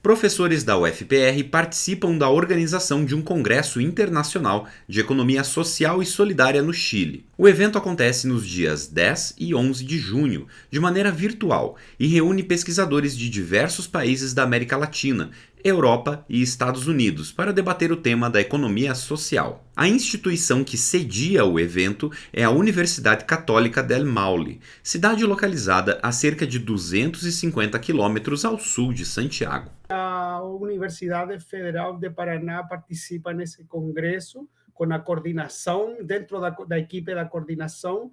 Professores da UFPR participam da organização de um congresso internacional de economia social e solidária no Chile. O evento acontece nos dias 10 e 11 de junho, de maneira virtual, e reúne pesquisadores de diversos países da América Latina, Europa e Estados Unidos para debater o tema da economia social. A instituição que cedia o evento é a Universidade Católica del Maule, cidade localizada a cerca de 250 quilômetros ao sul de Santiago. A Universidade Federal de Paraná participa nesse congresso com a coordenação, dentro da, da equipe da coordenação,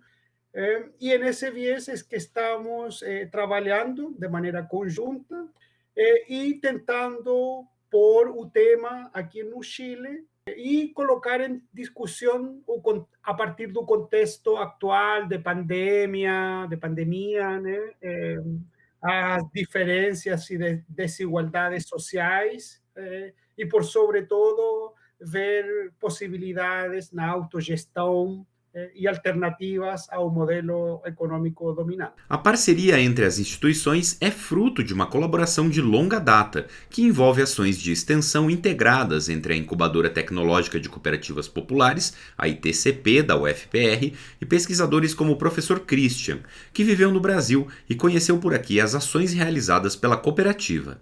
eh, e nesse viés é que estamos eh, trabalhando de maneira conjunta eh, e tentando pôr o tema aqui no Chile e colocar em discussão o, a partir do contexto atual de pandemia, de pandemia, né? Eh, as diferenças e de desigualdades sociais eh, e, por sobretudo, ver possibilidades na autogestão eh, e alternativas ao modelo econômico dominante. A parceria entre as instituições é fruto de uma colaboração de longa data, que envolve ações de extensão integradas entre a Incubadora Tecnológica de Cooperativas Populares, a ITCP da UFPR, e pesquisadores como o professor Christian, que viveu no Brasil e conheceu por aqui as ações realizadas pela cooperativa.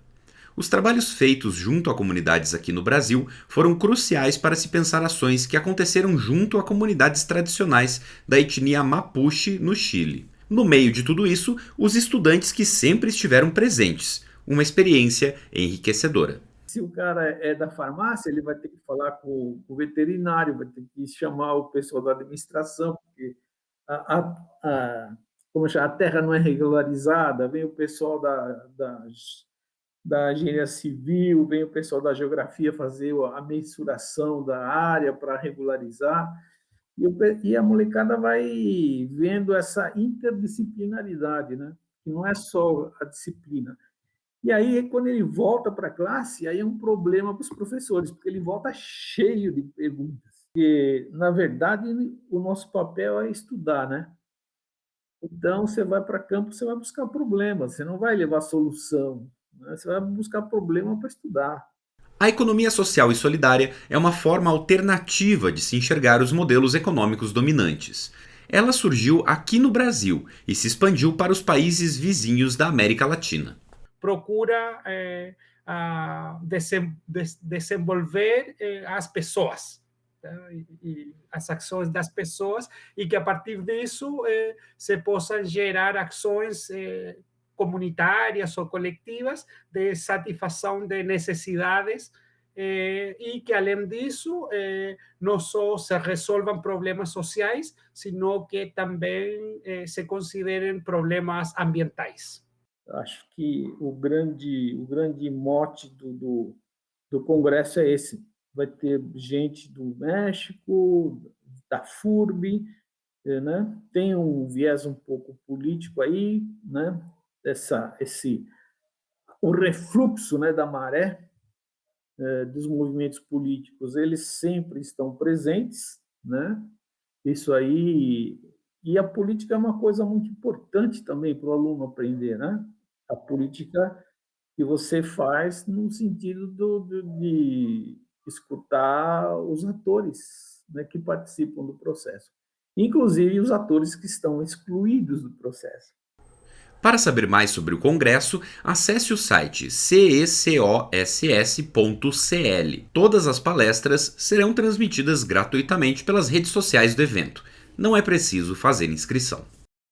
Os trabalhos feitos junto a comunidades aqui no Brasil foram cruciais para se pensar ações que aconteceram junto a comunidades tradicionais da etnia Mapuche no Chile. No meio de tudo isso, os estudantes que sempre estiveram presentes, uma experiência enriquecedora. Se o cara é da farmácia, ele vai ter que falar com o veterinário, vai ter que chamar o pessoal da administração, porque a, a, a como chama, a terra não é regularizada, vem o pessoal da, das da engenharia civil, vem o pessoal da geografia fazer a mensuração da área para regularizar, e, a molecada vai vendo essa interdisciplinaridade, né? que não é só a disciplina. E aí, quando ele volta para a classe, aí é um problema para os professores, porque ele volta cheio de perguntas. Porque, na verdade, o nosso papel é estudar, né? Então, você vai para campo, você vai buscar problemas, você não vai levar solução. Né? Você vai buscar problema para estudar. A economia social e solidária é uma forma alternativa de se enxergar os modelos econômicos dominantes. Ela surgiu aqui no Brasil e se expandiu para os países vizinhos da América Latina. Procura é, desenvolver é, as pessoas, tá? e, e, as ações das pessoas, e que a partir disso é, se possam gerar ações comunitárias ou coletivas de satisfação de necessidades eh, e que, além disso, eh, não só se resolvam problemas sociais, sino que também eh, se considerem problemas ambientais. Acho que o grande, o grande mote do, do, do Congresso é esse. Vai ter gente do México, da FURB, né? tem um viés um pouco político aí, né? Essa, esse, o refluxo né, da maré é, dos movimentos políticos, eles sempre estão presentes, né? Isso aí e a política é uma coisa muito importante também para o aluno aprender, né? A política que você faz no sentido do, do, de escutar os atores né, que participam do processo, inclusive os atores que estão excluídos do processo. Para saber mais sobre o Congresso, acesse o site cecoss.cl. Todas as palestras serão transmitidas gratuitamente pelas redes sociais do evento. Não é preciso fazer inscrição.